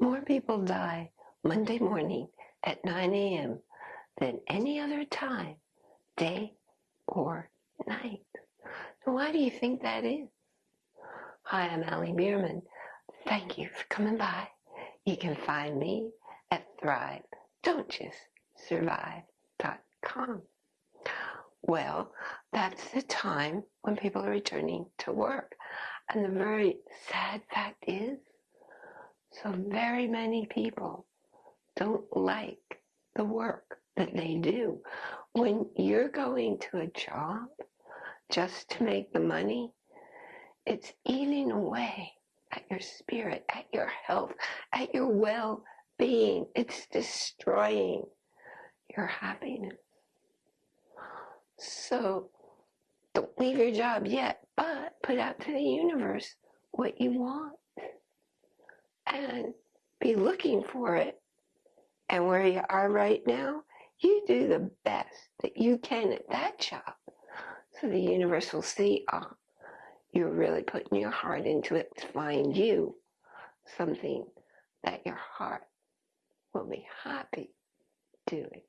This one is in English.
More people die Monday morning at 9 a.m. than any other time, day or night. Why do you think that is? Hi, I'm Allie Bierman. Thank you for coming by. You can find me at Thrive, Don't Just Survive.com. Well, that's the time when people are returning to work. And the very sad fact is, so very many people don't like the work that they do. When you're going to a job just to make the money, it's eating away at your spirit, at your health, at your well being. It's destroying your happiness. So don't leave your job yet, but put out to the universe what you want and be looking for it. And where you are right now, you do the best that you can at that job. So the universe will see, ah, oh, you're really putting your heart into it to find you something that your heart will be happy doing.